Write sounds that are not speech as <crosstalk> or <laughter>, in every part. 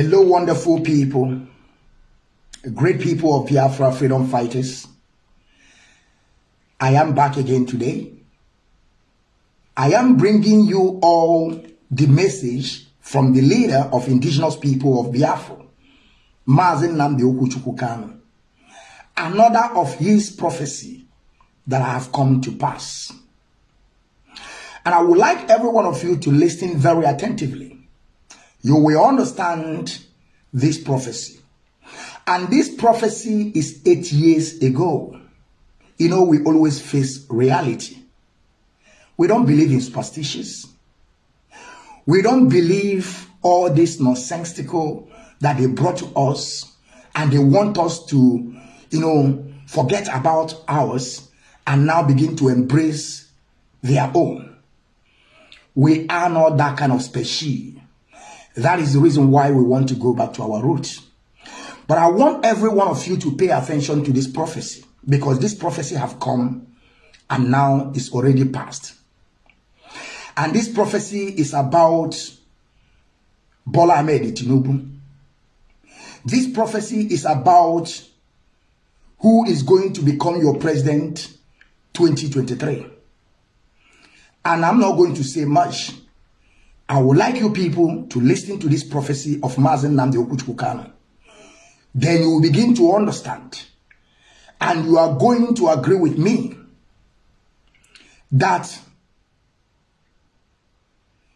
Hello, wonderful people, great people of Biafra freedom fighters. I am back again today. I am bringing you all the message from the leader of indigenous people of Biafra, Mazi Nnamdi Okuchukwu Another of his prophecy that have come to pass. And I would like every one of you to listen very attentively you will understand this prophecy. And this prophecy is eight years ago. You know, we always face reality. We don't believe in superstitions. We don't believe all this nonsensical that they brought to us and they want us to, you know, forget about ours and now begin to embrace their own. We are not that kind of species. That is the reason why we want to go back to our roots. But I want every one of you to pay attention to this prophecy because this prophecy have come and now is already past. And this prophecy is about Bola Ahmed Tinubu. This prophecy is about who is going to become your president 2023. And I'm not going to say much I would like you people to listen to this prophecy of Mazi Nnamdi Okuchukwu Then you will begin to understand. And you are going to agree with me that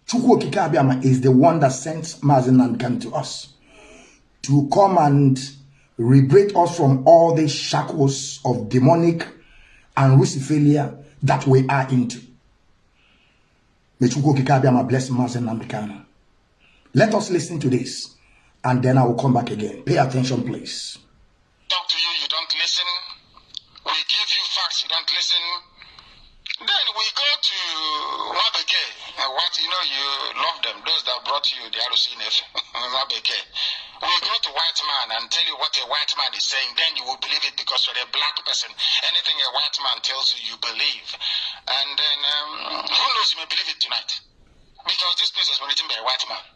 Chukwu is the one that sent Mazi Nnamdi to us to come and liberate us from all the shackles of demonic and Luciferian that we are into. Let us listen to this and then I will come back again. Pay attention, please. Talk to you, you don't listen. We give you facts, you don't listen. Then we go to Wabeke. What you know, you love them. Those that brought you the Arusinef, <laughs> Wabeke. We go to white man and tell you what a white man is saying, then you will believe it because you're a black person. Anything a white man tells you, you believe. And then, um, who knows, you may believe it tonight. Because this place was written by a white man.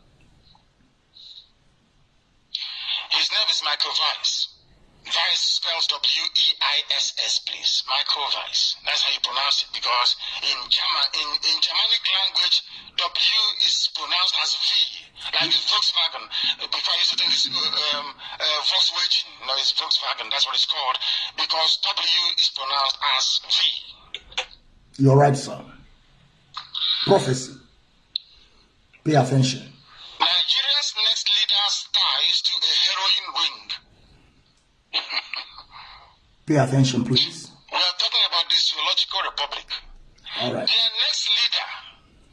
His name is Michael Weiss. Vice spells W-E-I-S-S, please. Microvice. That's how you pronounce it. Because in German, in, in Germanic language, W is pronounced as V, like Volkswagen. Before I used to think it's uh, um, uh, Volkswagen. No, it's Volkswagen. That's what it's called. Because W is pronounced as V. You're right, sir. Prophecy. Pay attention. Nigeria's next leader's ties to a heroin ring. Pay attention, please. We are talking about the zoological republic. All right. Their next leader,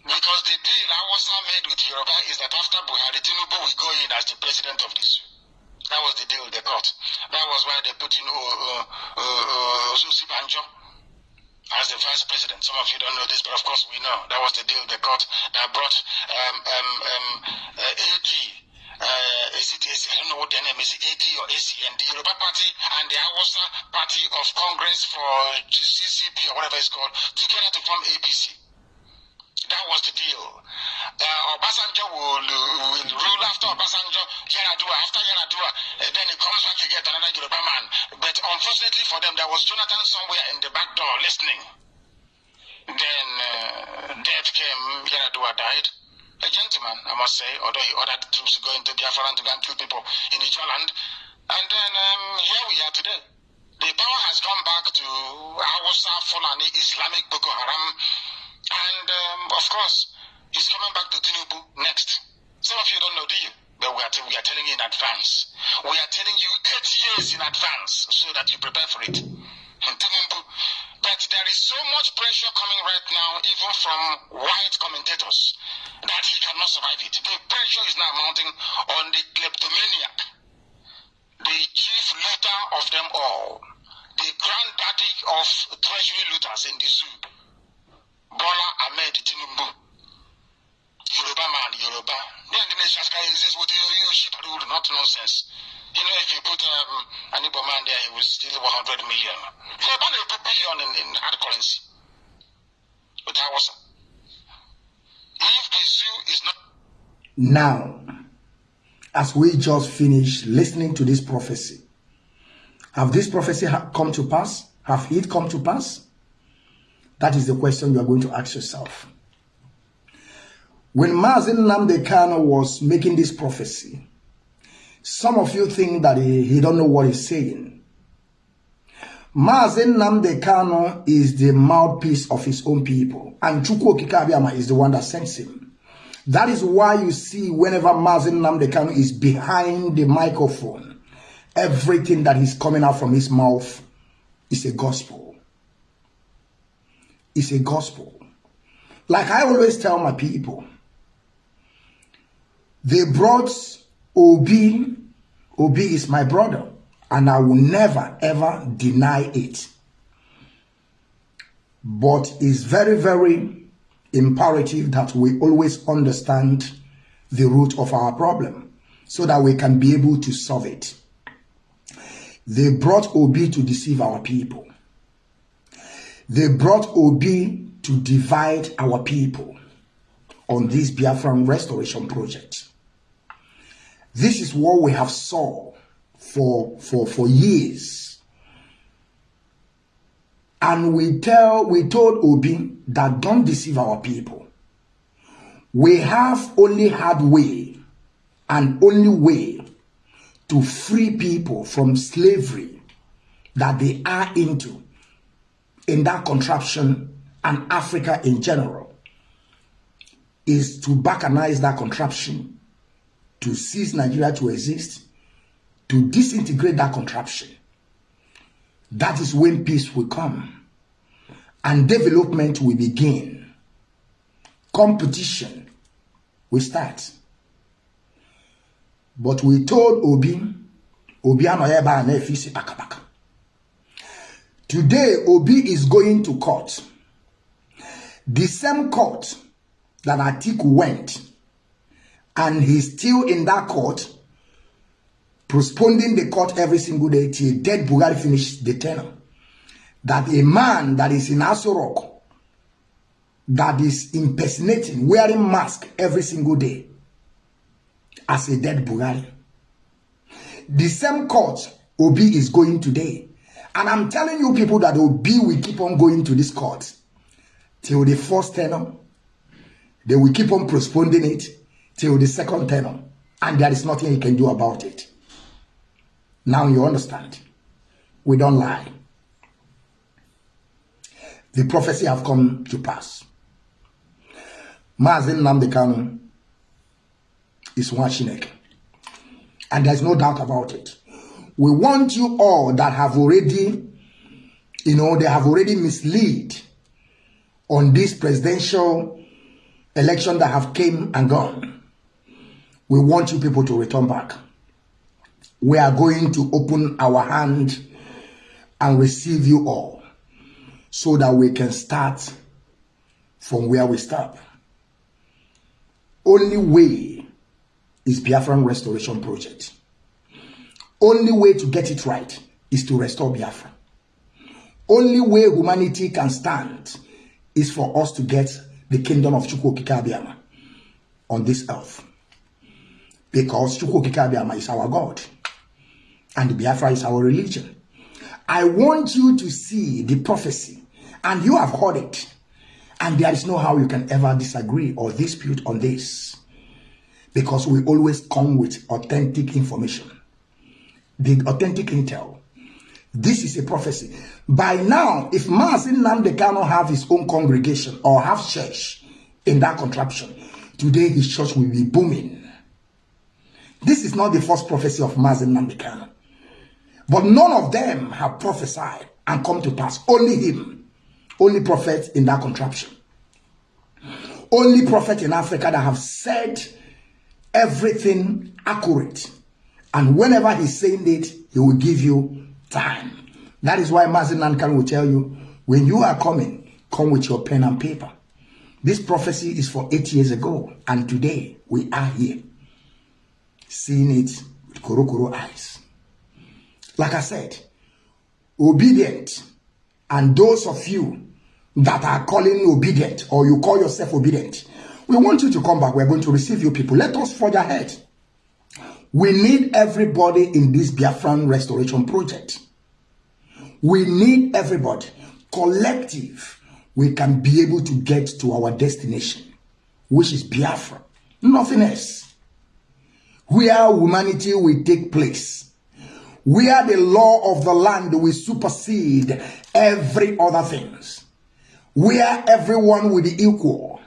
because the deal Awasa made with Yoruba is that after Buhari, Tinubu will go in as the president of this. That was the deal they got. That was why they put in uh, uh, uh, Susi Banjo as the vice president. Some of you don't know this, but of course we know. That was the deal they got that brought um, um, um, uh, AD uh, is it, is, I don't know what their name is, AD or ACN, the Yoruba Party and the Hausa Party of Congress for CCP or whatever it's called, together to form ABC. That was the deal. Uh, Obasanjo will, will rule after Obasanjo, Yar'Adua, after Yar'Adua, uh, then he comes back again, another Yoruba man. But unfortunately for them, there was Jonathan somewhere in the back door listening. Then uh, death came, Yar'Adua died a gentleman, I must say, although he ordered troops to go into Biafra to go and kill people in Ijoland. And then um, here we are today. The power has gone back to Hausa, Fulani, Islamic Boko Haram. And um, of course, he's coming back to Tinubu next. Some of you don't know, do you? But we are, we are telling you in advance. We are telling you eight years in advance so that you prepare for it. Tinubu. But there is so much pressure coming right now, even from white commentators, that he cannot survive it. The pressure is now mounting on the kleptomaniac, the chief looter of them all, the granddaddy of treasury looters in the zoo, Bola Ahmed Tinubu. Yoruba man, Yoruba. Yeah, the nation is what you not nonsense. You know, if you put um, an Igbo man there, he will steal 100 million. Yoruba will put billion in, in hard currency. But that was if the zoo is not. Now, as we just finished listening to this prophecy. Have this prophecy come to pass? Have it come to pass? That is the question you are going to ask yourself. When Mazi Nnamdi Kanu was making this prophecy, some of you think that he, he don't know what he's saying. Mazi Nnamdi Kanu is the mouthpiece of his own people, and Chukwu Okike is the one that sends him. That is why you see whenever Mazi Nnamdi Kanu is behind the microphone, everything that is coming out from his mouth is a gospel. It's a gospel. Like I always tell my people, they brought Obi. Obi is my brother, and I will never ever deny it. But it's very, very imperative that we always understand the root of our problem so that we can be able to solve it. They brought Obi to deceive our people. They brought Obi to divide our people on this Biafran restoration project. This is what we have saw for, for, for years. And we tell we told Obi that don't deceive our people. We have only had way and only way to free people from slavery that they are into in that contraption and Africa in general is to balkanize that contraption to cease Nigeria to exist, to disintegrate that contraption. That is when peace will come and development will begin. Competition will start. But we told Obi, Obi anoyeba na efisi pakapaka. Today, Obi is going to court. The same court that Atiku went and he's still in that court, postponing the court every single day till dead Bugatti finish the tenor. That a man that is in Aso Rock, that is impersonating, wearing mask every single day, as a dead Bugatti. The same court Obi is going today. And I'm telling you people that Obi will keep on going to this court till the first tenor. They will keep on postponing it till the second tenor, and there is nothing he can do about it. Now you understand. We don't lie. The prophecy have come to pass. Mazin Namdekanu is one Shinek. And there's no doubt about it. We want you all that have already, you know, they have already misled on this presidential election that have came and gone. We want you people to return back. We are going to open our hand and receive you all so that we can start from where we stop. Only way is Biafran Restoration Project. Only way to get it right is to restore Biafra. Only way humanity can stand is for us to get the kingdom of Chukwu Okike Abiama on this earth because Chukwu Okike Abiama is our God and Biafra is our religion. I want you to see the prophecy and you have heard it and there is no how you can ever disagree or dispute on this because we always come with authentic information, the authentic intel. This is a prophecy. By now, if Mazi Nnamdi Kanu have his own congregation or have church in that contraption, today his church will be booming this is not the first prophecy of Mazi Nnamdi Kanu. But none of them have prophesied and come to pass. Only him. Only prophet in that contraption. Only prophet in Africa that have said everything accurate. And whenever he's saying it, he will give you time. That is why Mazi Nnamdi Kanu will tell you, when you are coming, come with your pen and paper. This prophecy is for eight years ago. And today, we are here seeing it with korokoro eyes. Like I said, Obidient, and those of you that are calling Obidient or you call yourself Obidient, we want you to come back. We're going to receive you people. Let us forge ahead. We need everybody in this Biafran restoration project. We need everybody. Collective, we can be able to get to our destination, which is Biafra. Nothing else. Where humanity will take place. Where the law of the land will supersede every other things. Where everyone will be equal.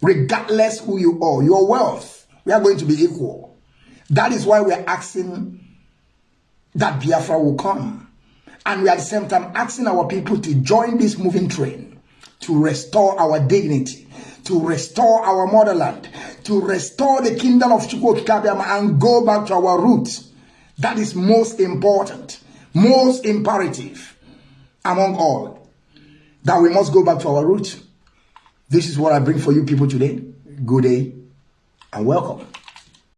Regardless who you are, your wealth, we are going to be equal. That is why we are asking that Biafra will come. And we are at the same time asking our people to join this moving train to restore our dignity, to restore our motherland, to restore the kingdom of Chukwu Okike Abiama and go back to our roots. That is most important, most imperative among all. That we must go back to our roots. This is what I bring for you people today. Good day and welcome.